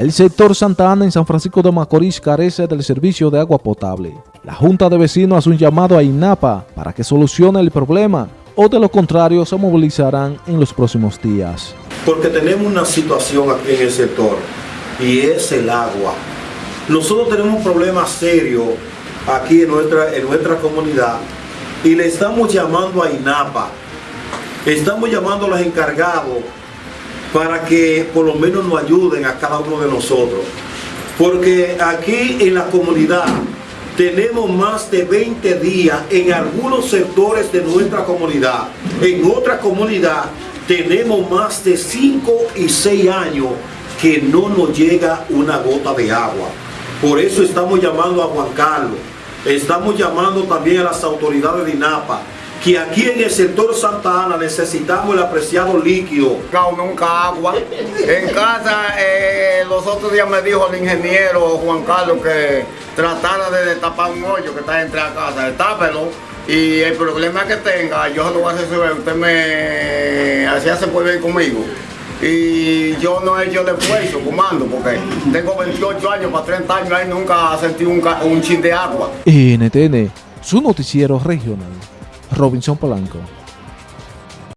El sector Santa Ana en San Francisco de Macorís carece del servicio de agua potable. La Junta de Vecinos hace un llamado a INAPA para que solucione el problema o de lo contrario se movilizarán en los próximos días. Porque tenemos una situación aquí en el sector y es el agua. Nosotros tenemos un problema serio aquí en nuestra, en nuestra comunidad y le estamos llamando a INAPA, estamos llamando a los encargados para que por lo menos nos ayuden a cada uno de nosotros. Porque aquí en la comunidad tenemos más de 20 días en algunos sectores de nuestra comunidad. En otra comunidad tenemos más de 5 y 6 años que no nos llega una gota de agua. Por eso estamos llamando a Juan Carlos, estamos llamando también a las autoridades de INAPA, que aquí en el sector Santa Ana necesitamos el apreciado líquido. Nunca agua. En casa, eh, los otros días me dijo el ingeniero Juan Carlos que tratara de destapar un hoyo que está entre la casa, destápelo. Y el problema que tenga, yo se lo voy a resolver, usted me hacía se puede ir conmigo. Y yo no he hecho el esfuerzo, comando, porque tengo 28 años, para 30 años, ahí nunca sentí un, un chin de agua. NTN, su noticiero regional. Robinson Polanco.